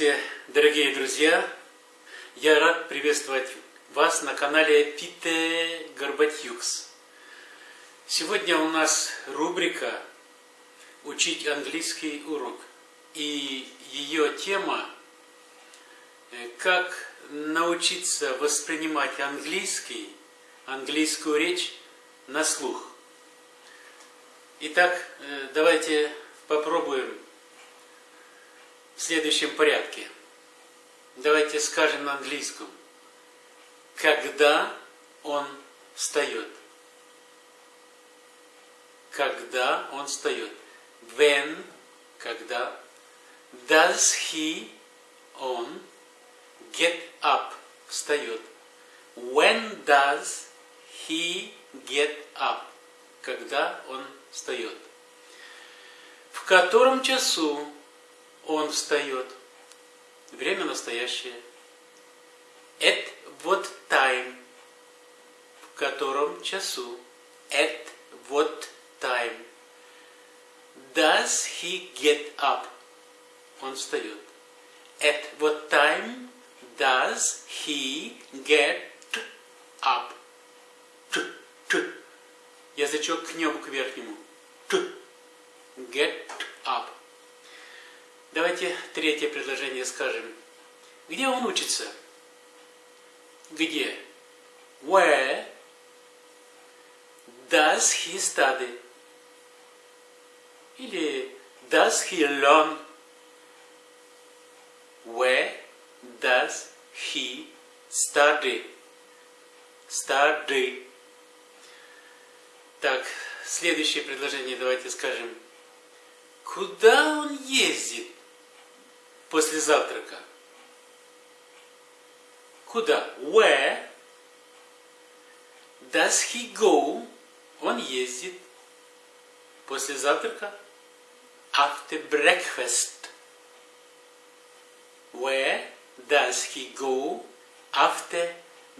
Здравствуйте, дорогие друзья! Я рад приветствовать вас на канале Пите Горбатюкс. Сегодня у нас рубрика «Учить английский урок». И ее тема «Как научиться воспринимать английский, английскую речь на слух». Итак, давайте попробуем в следующем порядке. Давайте скажем на английском. Когда он встает. Когда он встает. When, когда. Does he, он, get up, встает. When does he get up? Когда он встает. В котором часу он встает. Время настоящее. At what time? В котором часу? At what time? Does he get up? Он встает. At what time does he get up? Т, т. Язычок к небу, к верхнему. Т. Get up. Давайте третье предложение скажем. Где он учится? Где? Where does he study? Или does he learn? Where does he study? Study. Так, следующее предложение давайте скажем. Куда он ездит? После завтрака. Куда? Where does he go? Он ездит после завтрака. After breakfast. Where does he go after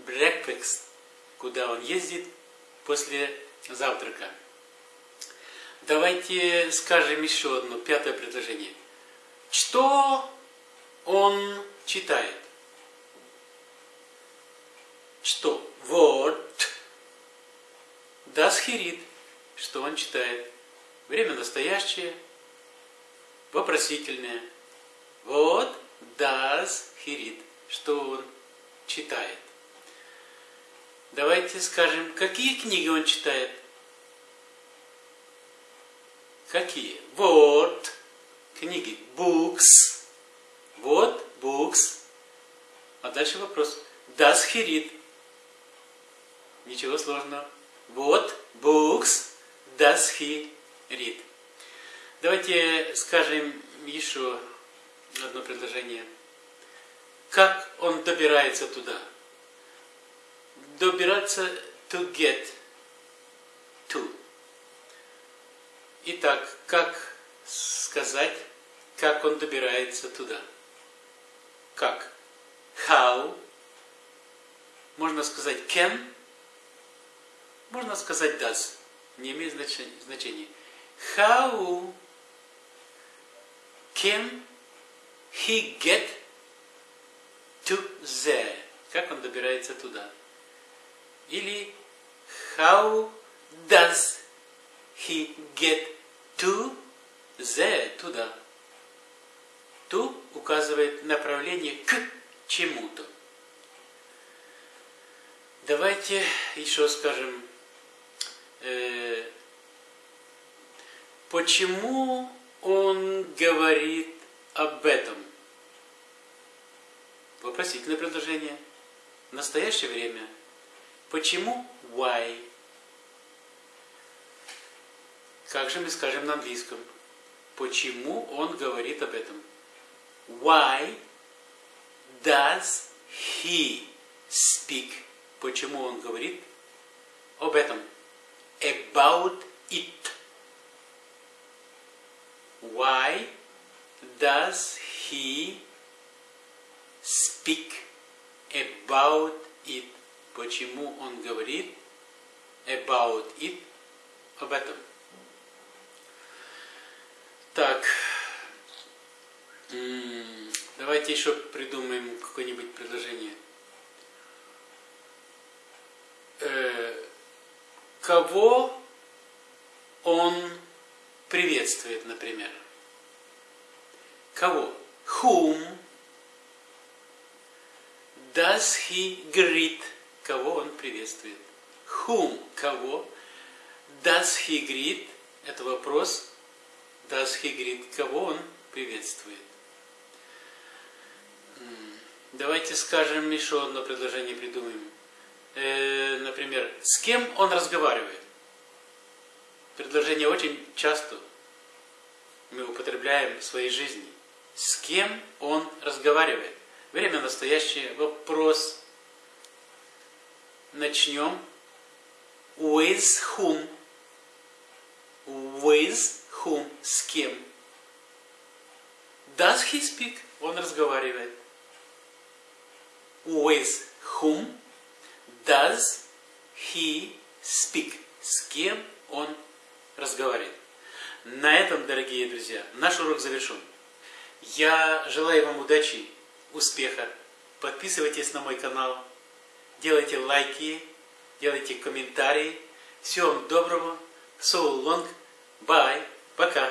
breakfast? Куда он ездит после завтрака? Давайте скажем еще одно, пятое предложение. Что он читает. Что? Вот. Read. Что он читает? Время настоящее. Вопросительное. Вот read. Что он читает. Давайте скажем, какие книги он читает. Какие? Вот. Книги. Books. Вот books. А дальше вопрос. Does he read? Ничего сложного. Вот books does he read? Давайте скажем еще одно предложение. Как он добирается туда? Добираться to get to. Итак, как сказать, как он добирается туда? Как how, можно сказать can, можно сказать does, не имеет значения. How can he get to there? Как он добирается туда? Или how does he get to there, туда? То указывает направление к чему-то. Давайте еще скажем, э, почему он говорит об этом? Вопросительное предложение. В настоящее время. Почему? Why? Как же мы скажем на английском? Почему он говорит об этом? Why does he speak? Почему он говорит об этом? About it. Why does he speak about it? Почему он говорит about it? Об этом. Так. Давайте еще придумаем какое-нибудь предложение. Э, кого он приветствует, например? Кого? Whom does he greet? Кого он приветствует? Whom? Кого? Does he greet? Это вопрос. Does he greet? Кого он приветствует? Давайте скажем еще одно предложение придумаем. Э, например, с кем он разговаривает? Предложение очень часто мы употребляем в своей жизни. С кем он разговаривает? Время настоящее. Вопрос. Начнем. With whom? With whom? С кем? Does he speak? Он разговаривает. With whom does he speak? С кем он разговаривает? На этом, дорогие друзья, наш урок завершен. Я желаю вам удачи, успеха. Подписывайтесь на мой канал, делайте лайки, делайте комментарии. Всего вам доброго. So long. Bye. Пока.